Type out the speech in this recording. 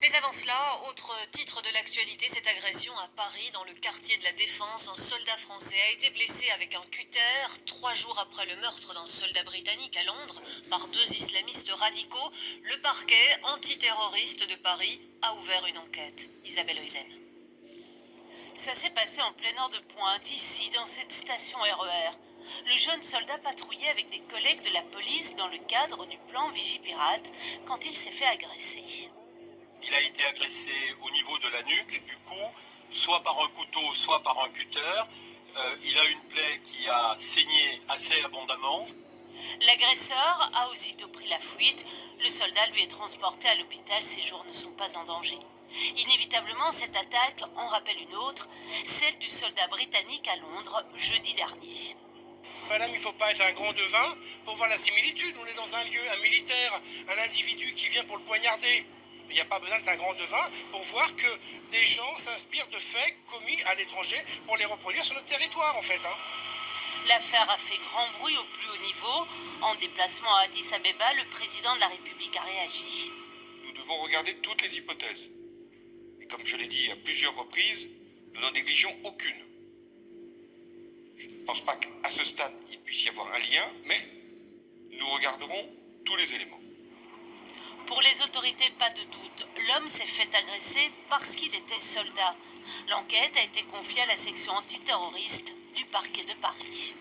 Mais avant cela, autre titre de l'actualité, cette agression à Paris, dans le quartier de la Défense. Un soldat français a été blessé avec un cutter trois jours après le meurtre d'un soldat britannique à Londres par deux islamistes radicaux. Le parquet antiterroriste de Paris a ouvert une enquête. Isabelle Eusen. Ça s'est passé en plein nord de Pointe, ici, dans cette station RER. Le jeune soldat patrouillait avec des collègues de la police dans le cadre du plan Vigipirate quand il s'est fait agresser. Il a été agressé au niveau de la nuque, du cou, soit par un couteau, soit par un cutter. Euh, il a une plaie qui a saigné assez abondamment. L'agresseur a aussitôt pris la fuite. Le soldat lui est transporté à l'hôpital. Ses jours ne sont pas en danger. Inévitablement, cette attaque en rappelle une autre, celle du soldat britannique à Londres jeudi dernier. Madame, il ne faut pas être un grand devin pour voir la similitude. On est dans un lieu, un militaire, un individu qui vient pour le poignarder. Il n'y a pas besoin d'être un grand devin pour voir que des gens s'inspirent de faits commis à l'étranger pour les reproduire sur notre territoire, en fait. Hein. L'affaire a fait grand bruit au plus haut niveau. En déplacement à Addis Abeba, le président de la République a réagi. Nous devons regarder toutes les hypothèses. Et comme je l'ai dit à plusieurs reprises, nous n'en négligeons aucune. Je ne pense pas qu'à ce stade, il puisse y avoir un lien, mais nous regarderons tous les éléments. Pour les autorités, pas de doute, l'homme s'est fait agresser parce qu'il était soldat. L'enquête a été confiée à la section antiterroriste du parquet de Paris.